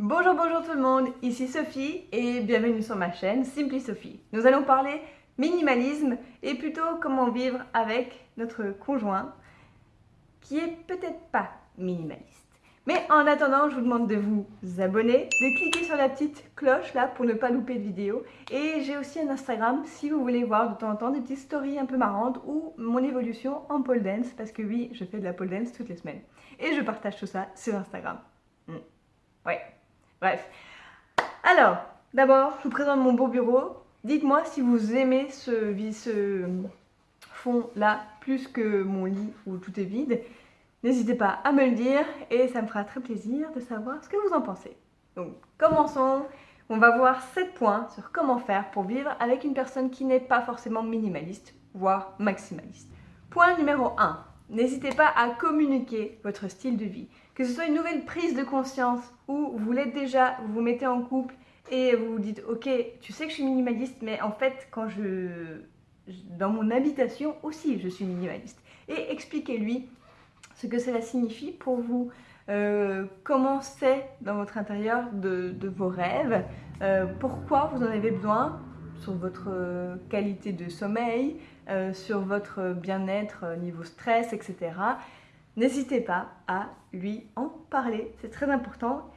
Bonjour, bonjour tout le monde, ici Sophie et bienvenue sur ma chaîne Simply Sophie. Nous allons parler minimalisme et plutôt comment vivre avec notre conjoint qui est peut-être pas minimaliste. Mais en attendant, je vous demande de vous abonner, de cliquer sur la petite cloche là pour ne pas louper de vidéos. Et j'ai aussi un Instagram si vous voulez voir de temps en temps des petites stories un peu marrantes ou mon évolution en pole dance parce que oui, je fais de la pole dance toutes les semaines. Et je partage tout ça sur Instagram. Hmm. Ouais, bref. Alors, d'abord, je vous présente mon beau bureau. Dites-moi si vous aimez ce, ce fond là plus que mon lit où tout est vide. N'hésitez pas à me le dire et ça me fera très plaisir de savoir ce que vous en pensez. Donc commençons, on va voir 7 points sur comment faire pour vivre avec une personne qui n'est pas forcément minimaliste, voire maximaliste. Point numéro 1, n'hésitez pas à communiquer votre style de vie. Que ce soit une nouvelle prise de conscience ou vous l'êtes déjà, vous vous mettez en couple et vous vous dites ok tu sais que je suis minimaliste mais en fait quand je dans mon habitation aussi je suis minimaliste. Et expliquez-lui ce que cela signifie pour vous, euh, comment c'est dans votre intérieur de, vos rêves, euh, pourquoi vous en avez besoin sur votre qualité de sommeil, euh, sur votre bien-être niveau stress, etc. N'hésitez pas à lui en parler, c'est très important.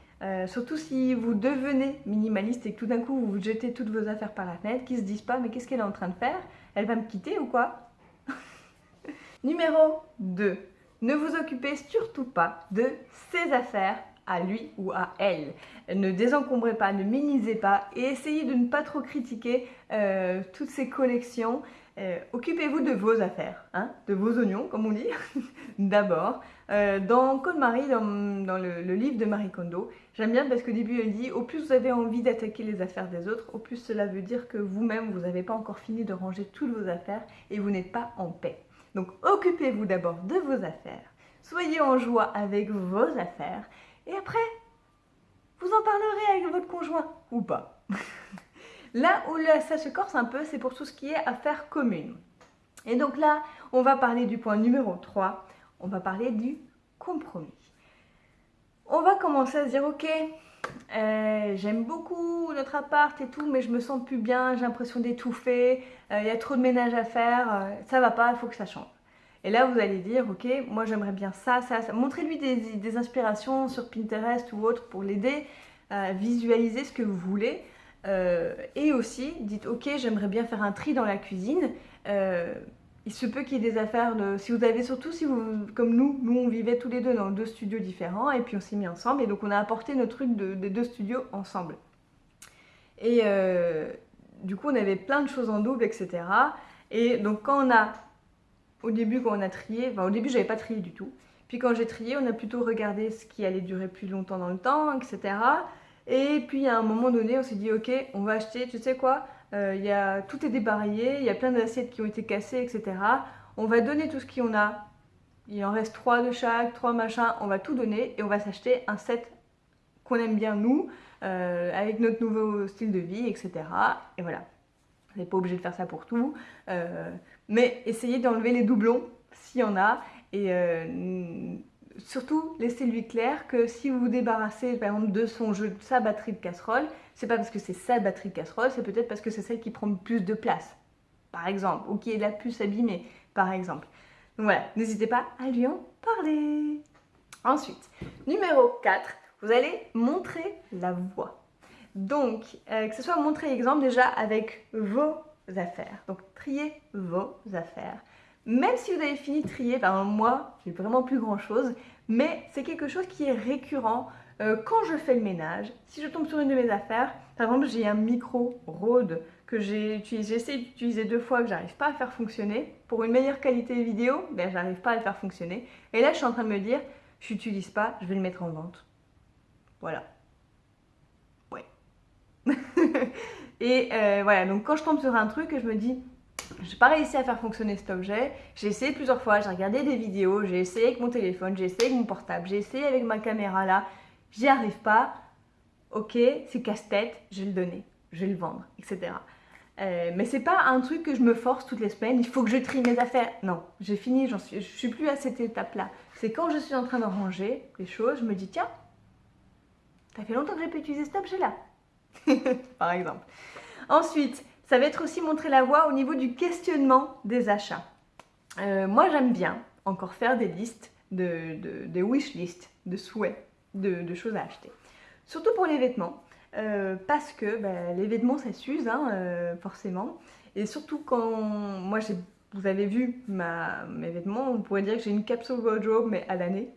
surtout si vous devenez minimaliste et que tout d'un coup vous jetez toutes vos affaires par la fenêtre, qu'ils se disent pas mais qu'est-ce qu'elle est en train de faire? Elle va me quitter ou quoi? Numéro 2. Ne vous occupez surtout pas de ses affaires à lui ou à elle. Ne désencombrez pas, ne minimisez pas et essayez de ne pas trop critiquer euh, toutes ces collections. Euh, occupez-vous de vos affaires, hein, de vos oignons comme on dit, d'abord. Euh, dans Code Marie, dans, le, livre de Marie Kondo, j'aime bien parce qu'au début elle dit « Au plus vous avez envie d'attaquer les affaires des autres, au plus cela veut dire que vous-même vous n'avez pas encore fini de ranger toutes vos affaires et vous n'êtes pas en paix. » Donc occupez-vous d'abord de vos affaires, soyez en joie avec vos affaires, et après, vous en parlerez avec votre conjoint, ou pas. là où ça se corse un peu, c'est pour tout ce qui est affaires communes. Et donc là, on va parler du point numéro 3, on va parler du compromis. On va commencer à se dire, ok, euh, j'aime beaucoup notre appart et tout, mais je me sens plus bien, j'ai l'impression d'étouffer, euh, il y a trop de ménage à faire, euh, ça va pas, il faut que ça change. Et là, vous allez dire, ok, moi j'aimerais bien ça, ça, ça. Montrez-lui des, inspirations sur Pinterest ou autre pour l'aider à visualiser ce que vous voulez. et aussi, dites, ok, j'aimerais bien faire un tri dans la cuisine il se peut qu'il y ait des affaires de... Si vous avez surtout, si vous, comme nous, nous on vivait tous les deux dans deux studios différents et puis on s'est mis ensemble et donc on a apporté nos trucs des deux studios ensemble. Et euh, du coup on avait plein de choses en double, etc. Et donc quand on a, au début quand on a trié, enfin au début j'avais pas trié du tout. Puis quand j'ai trié, on a plutôt regardé ce qui allait durer plus longtemps dans le temps, etc. Et puis à un moment donné, on s'est dit ok, on va acheter, tu sais quoi euh, y a, tout est débarraillé, il y a plein d'assiettes qui ont été cassées, etc. On va donner tout ce qu'on a. Il en reste trois de chaque, trois machins, on va tout donner et on va s'acheter un set qu'on aime bien nous, euh, avec notre nouveau style de vie, etc. Et voilà. Vous n'êtes pas obligé de faire ça pour tout, euh, mais essayez d'enlever les doublons s'il y en a et surtout, laissez-lui clair que si vous vous débarrassez par exemple de son jeu, de sa batterie de casserole, c'est pas parce que c'est sa batterie de casserole, c'est peut-être parce que c'est celle qui prend plus de place, par exemple, ou qui est la plus abîmée, par exemple. Donc voilà, n'hésitez pas à lui en parler. Ensuite, numéro 4, vous allez montrer la voie. Donc, euh, que ce soit montrer l'exemple déjà avec vos affaires. Donc, trier vos affaires. Même si vous avez fini de trier, ben moi, j'ai vraiment plus grand chose, mais c'est quelque chose qui est récurrent euh, quand je fais le ménage. Si je tombe sur une de mes affaires, par exemple, j'ai un micro Rode que j'ai essayé d'utiliser deux fois que j'arrive pas à faire fonctionner. Pour une meilleure qualité vidéo, ben j'arrive pas à le faire fonctionner. Et là, je suis en train de me dire, je n'utilise pas, je vais le mettre en vente. Voilà. Ouais. Et euh, voilà, donc quand je tombe sur un truc, je me dis, je n'ai pas réussi à faire fonctionner cet objet. J'ai essayé plusieurs fois, j'ai regardé des vidéos, j'ai essayé avec mon téléphone, j'ai essayé avec mon portable, j'ai essayé avec ma caméra là. J'y arrive pas. Ok, c'est casse-tête, je vais le donner, je vais le vendre, etc. Euh, mais c'est pas un truc que je me force toutes les semaines, il faut que je trie mes affaires. Non, j'ai fini, j'en suis, je suis plus à cette étape-là. C'est quand je suis en train de ranger les choses, je me dis tiens, Ça fait longtemps que j'ai pas utilisé cet objet-là. Par exemple. Ensuite, ça va être aussi montrer la voie au niveau du questionnement des achats. Euh, moi, j'aime bien encore faire des listes, de, des wish lists, de souhaits, de, choses à acheter. Surtout pour les vêtements, euh, parce que ben, les vêtements, ça s'use, hein, euh, forcément. Et surtout quand moi, vous avez vu mes vêtements, on pourrait dire que j'ai une capsule wardrobe, mais à l'année.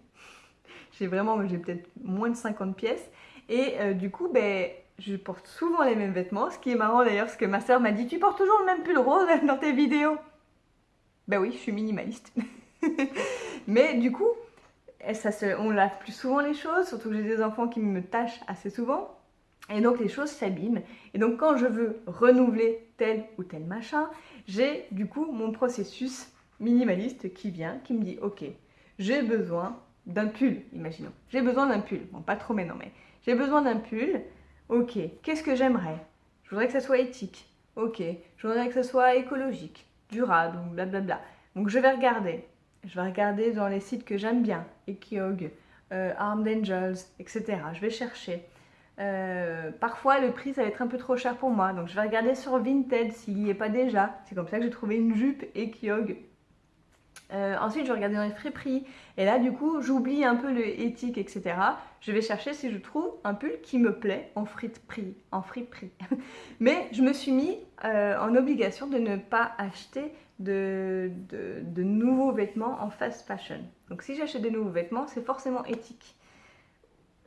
J'ai vraiment, j'ai peut-être moins de 50 pièces. Et du coup, ben, je porte souvent les mêmes vêtements. Ce qui est marrant d'ailleurs, parce que ma soeur m'a dit Tu portes toujours le même pull rose dans tes vidéos Ben oui, je suis minimaliste. Mais du coup, on lave plus souvent les choses, surtout que j'ai des enfants qui me tâchent assez souvent. Et donc les choses s'abîment. Et donc quand je veux renouveler tel ou tel machin, j'ai du coup mon processus minimaliste qui vient, qui me dit Ok, j'ai besoin d'un pull, imaginons. J'ai besoin d'un pull. Bon, pas trop maintenant, mais j'ai besoin d'un pull. Ok, qu'est-ce que j'aimerais? Je voudrais que ça soit éthique. Ok, je voudrais que ça soit écologique, durable, blablabla. Donc je vais regarder. Je vais regarder dans les sites que j'aime bien, Ekiog, euh, Armed Angels, etc. Je vais chercher. Euh, parfois, le prix, ça va être un peu trop cher pour moi. Donc, je vais regarder sur Vinted s'il n'y est pas déjà. C'est comme ça que j'ai trouvé une jupe Ekiog euh, ensuite, je regarder dans les friperies. Et là, du coup, j'oublie un peu le éthique, etc. Je vais chercher si je trouve un pull qui me plaît en friperie. En. Mais je me suis mis euh, en obligation de ne pas acheter de, de, nouveaux vêtements en fast fashion. Donc, si j'achète des nouveaux vêtements, c'est forcément éthique,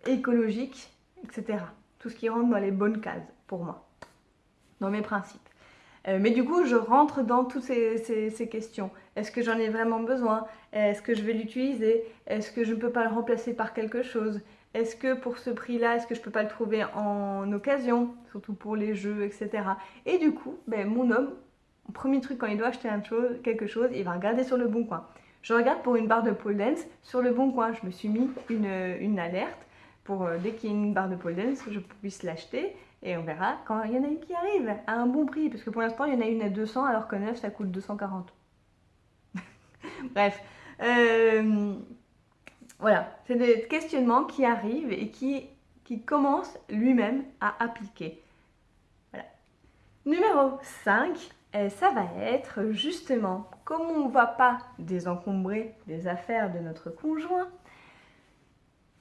écologique, etc. Tout ce qui rentre dans les bonnes cases pour moi, dans mes principes. Euh, mais du coup, je rentre dans toutes ces, questions. Est-ce que j'en ai vraiment besoin? Est-ce que je vais l'utiliser? Est-ce que je ne peux pas le remplacer par quelque chose? Est-ce que pour ce prix-là, est-ce que je ne peux pas le trouver en occasion Surtout pour les jeux, etc. Et du coup, ben, mon homme, premier truc quand il doit acheter quelque chose, il va regarder sur le bon coin. Je regarde pour une barre de pole dance sur le bon coin. Je me suis mis une, alerte pour euh, dès qu'il y a une barre de pole dance, je puisse l'acheter et on verra quand il y en a une qui arrive à un bon prix. Parce que pour l'instant, il y en a une à 200 alors que 9, ça coûte 240. Bref. Euh, voilà. C'est des questionnements qui arrivent et qui, qui commencent lui-même à appliquer. Voilà. Numéro 5, euh, ça va être justement, comme on ne va pas désencombrer les affaires de notre conjoint,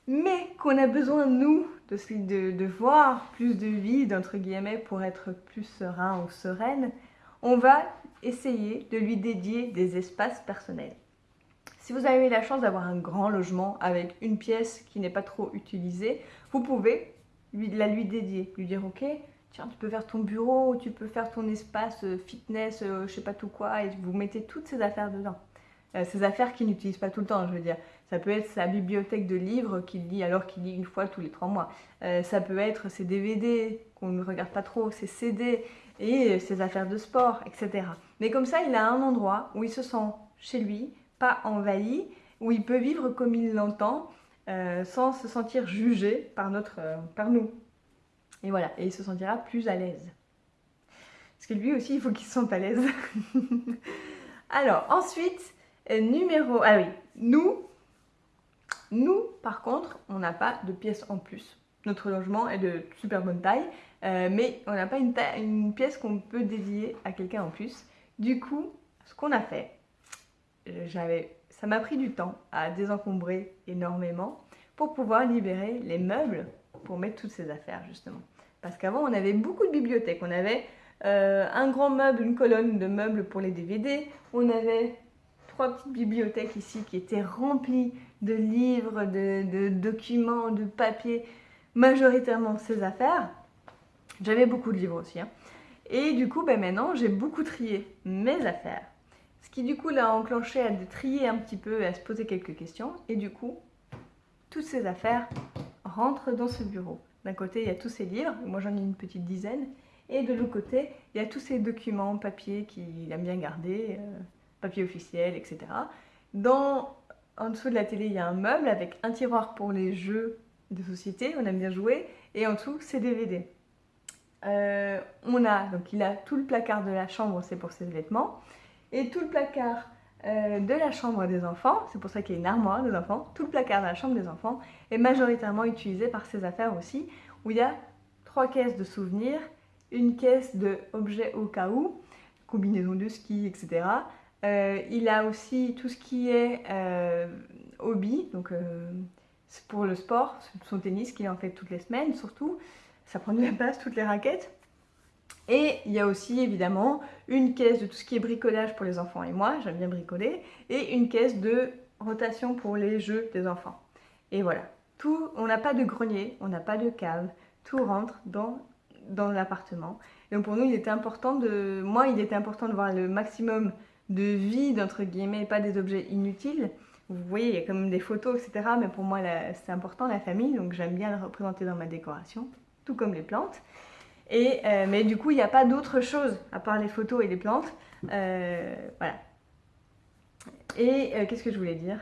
mais qu'on a besoin, nous, de, de, voir plus de vide, entre guillemets, pour être plus serein ou sereine, on va essayer de lui dédier des espaces personnels. Si vous avez la chance d'avoir un grand logement avec une pièce qui n'est pas trop utilisée, vous pouvez lui, la lui dédier, lui dire ok, tiens, tu peux faire ton bureau, tu peux faire ton espace euh, fitness, euh, je sais pas tout quoi, et vous mettez toutes ces affaires dedans. Euh, ces affaires qu'il n'utilise pas tout le temps, je veux dire. Ça peut être sa bibliothèque de livres qu'il lit alors qu'il lit une fois tous les trois mois. Euh, ça peut être ses DVD qu'on ne regarde pas trop, ses CD et ses affaires de sport, etc. Mais comme ça, il a un endroit où il se sent chez lui, pas envahi, où il peut vivre comme il l'entend, euh, sans se sentir jugé par, notre, par nous. Et voilà, et il se sentira plus à l'aise. Parce que lui aussi, il faut qu'il se sente à l'aise. alors, ensuite, numéro... Ah oui, nous, nous, par contre, on n'a pas de pièces en plus. Notre logement est de super bonne taille, euh, mais on n'a pas une, une pièce qu'on peut dédier à quelqu'un en plus. Du coup, ce qu'on a fait, j'avais, ça m'a pris du temps à désencombrer énormément pour pouvoir libérer les meubles pour mettre toutes ces affaires justement. Parce qu'avant, on avait beaucoup de bibliothèques. On avait euh, un grand meuble, une colonne de meubles pour les DVD. On avait trois petites bibliothèques ici qui étaient remplies de livres, de, documents, de papiers, majoritairement ces affaires. J'avais beaucoup de livres aussi. Hein. Et du coup, ben maintenant, j'ai beaucoup trié mes affaires. Ce qui du coup l'a enclenché à trier un petit peu et à se poser quelques questions. Et du coup, toutes ces affaires rentrent dans ce bureau. D'un côté, il y a tous ces livres, moi j'en ai une petite dizaine. Et de l'autre côté, il y a tous ces documents, papiers qu'il aime bien garder, euh, papier officiel, etc. Dans en dessous de la télé, il y a un meuble avec un tiroir pour les jeux de société, on aime bien jouer, et en dessous, c'est DVD. Euh, on a, donc il a tout le placard de la chambre, c'est pour ses vêtements, et tout le placard euh, de la chambre des enfants, c'est pour ça qu'il y a une armoire des enfants, tout le placard de la chambre des enfants est majoritairement utilisé par ces affaires aussi, où il y a trois caisses de souvenirs, une caisse de objets au cas où, combinaison de ski, etc. Euh, il a aussi tout ce qui est euh, hobby, donc pour le sport, son tennis qu'il en fait toutes les semaines surtout, ça prend de la place, toutes les raquettes. Et il y a aussi évidemment une caisse de tout ce qui est bricolage pour les enfants et moi, j'aime bien bricoler, et une caisse de rotation pour les jeux des enfants. Et voilà, tout, on n'a pas de grenier, on n'a pas de cave, tout rentre dans, dans l'appartement. Donc pour nous, il était important de, moi, il était important de voir le maximum de vide, entre guillemets, pas des objets inutiles. Vous voyez, il y a quand même des photos, etc. Mais pour moi, c'est important, la famille, donc j'aime bien le représenter dans ma décoration, tout comme les plantes. Euh, mais du coup, il n'y a pas d'autre chose à part les photos et les plantes. Euh, voilà. Et euh, qu'est-ce que je voulais dire?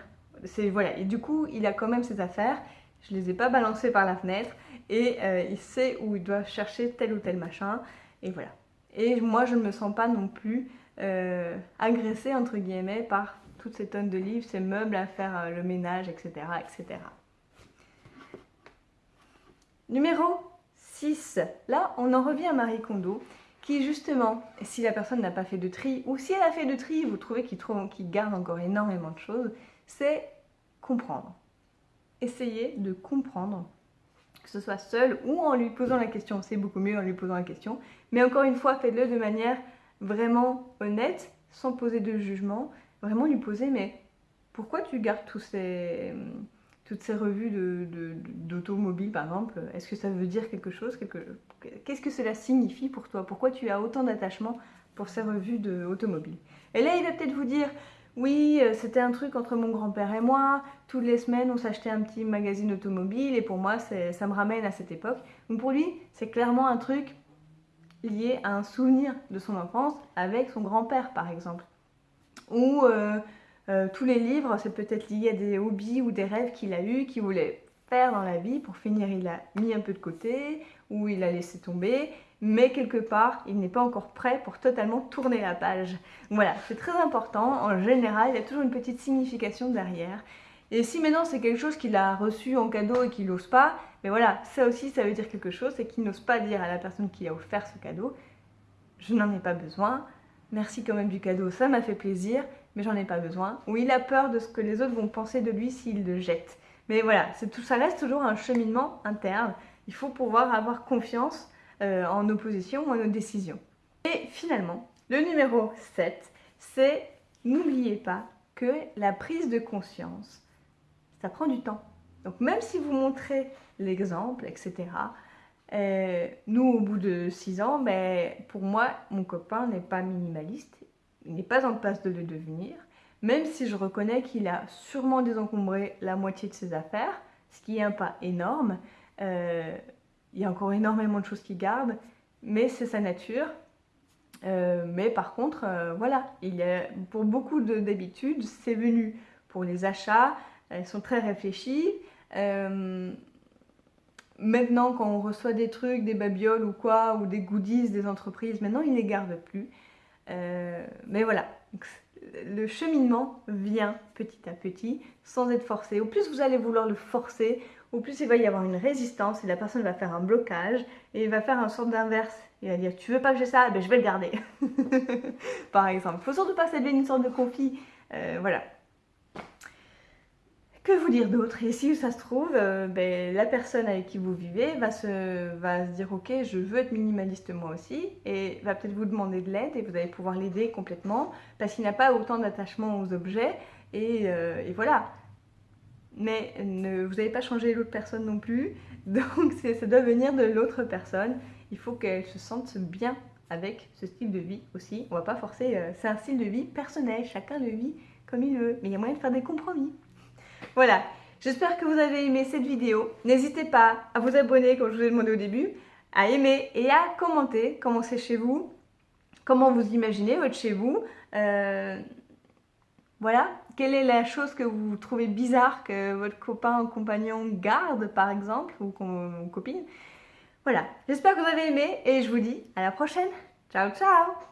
Voilà. Et du coup, il a quand même ses affaires. Je les ai pas balancées par la fenêtre et il sait où il doit chercher tel ou tel machin. Et voilà. Et moi, je ne me sens pas non plus agressée entre guillemets par toutes ces tonnes de livres, ces meubles à faire le ménage, etc., etc. Numéro 6. Là, on en revient à Marie Kondo, qui justement, si la personne n'a pas fait de tri, ou si elle a fait de tri, vous trouvez qu'il garde encore énormément de choses, c'est comprendre. Essayez de comprendre, que ce soit seul ou en lui posant la question, c'est beaucoup mieux en lui posant la question, mais encore une fois, faites-le de manière vraiment honnête, sans poser de jugement, vraiment lui poser, mais pourquoi tu gardes ces toutes ces revues d'automobile, de, par exemple, est-ce que ça veut dire quelque chose? Qu'est-ce que cela signifie pour toi? Pourquoi tu as autant d'attachement pour ces revues d'automobile Et là, il va peut-être vous dire, oui, euh, c'était un truc entre mon grand-père et moi, toutes les semaines, on s'achetait un petit magazine automobile, et pour moi, ça me ramène à cette époque. Donc pour lui, c'est clairement un truc lié à un souvenir de son enfance avec son grand-père, par exemple. Ou... Euh, euh, tous les livres, c'est peut-être lié à des hobbies ou des rêves qu'il a eus, qu'il voulait faire dans la vie. Pour finir, il a mis un peu de côté ou il a laissé tomber. Mais quelque part, il n'est pas encore prêt pour totalement tourner la page. Voilà, c'est très important. En général, il y a toujours une petite signification derrière. Et si maintenant c'est quelque chose qu'il a reçu en cadeau et qu'il n'ose pas, mais voilà, ça aussi, ça veut dire quelque chose, c'est qu'il n'ose pas dire à la personne qui a offert ce cadeau, je n'en ai pas besoin, merci quand même du cadeau, ça m'a fait plaisir, mais j'en ai pas besoin. Ou il a peur de ce que les autres vont penser de lui s'il le jette. Mais voilà, ça reste toujours un cheminement interne. Il faut pouvoir avoir confiance euh, en opposition ou en nos décisions. Et finalement, le numéro 7, c'est n'oubliez pas que la prise de conscience, ça prend du temps. Donc même si vous montrez l'exemple, etc., euh, nous, au bout de 6 ans, ben, pour moi, mon copain n'est pas minimaliste il n'est pas en place de le devenir, même si je reconnais qu'il a sûrement désencombré la moitié de ses affaires, ce qui est un pas énorme. Euh, il y a encore énormément de choses qu'il garde, mais c'est sa nature. Euh, mais par contre, voilà, il a, pour beaucoup d'habitudes, c'est venu pour les achats, elles sont très réfléchies. maintenant, quand on reçoit des trucs, des babioles ou quoi, ou des goodies des entreprises, maintenant, il ne les garde plus. Euh, mais voilà, le cheminement vient petit à petit, sans être forcé. Au plus vous allez vouloir le forcer, au plus il va y avoir une résistance et la personne va faire un blocage et il va faire un sorte d'inverse. Il va dire tu veux pas que j'ai ça, ben je vais le garder. Par exemple. Il faut surtout pas s'élever une sorte de conflit. Euh, voilà. Que vous dire d'autre? Et si ça se trouve, euh, ben, la personne avec qui vous vivez va se, dire ok, je veux être minimaliste moi aussi, et va peut-être vous demander de l'aide et vous allez pouvoir l'aider complètement parce qu'il n'a pas autant d'attachement aux objets et, euh, voilà. Mais ne, vous n'allez pas changer l'autre personne non plus, donc ça doit venir de l'autre personne. Il faut qu'elle se sente bien avec ce style de vie aussi. On va pas forcer, euh, c'est un style de vie personnel, chacun le vit comme il veut, mais il y a moyen de faire des compromis. Voilà, j'espère que vous avez aimé cette vidéo. N'hésitez pas à vous abonner, comme je vous ai demandé au début, à aimer et à commenter comment c'est chez vous, comment vous imaginez votre chez vous. Euh, voilà, quelle est la chose que vous trouvez bizarre que votre copain ou compagnon garde, par exemple, ou copine? Voilà, j'espère que vous avez aimé et je vous dis à la prochaine. Ciao, ciao